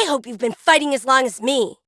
I hope you've been fighting as long as me.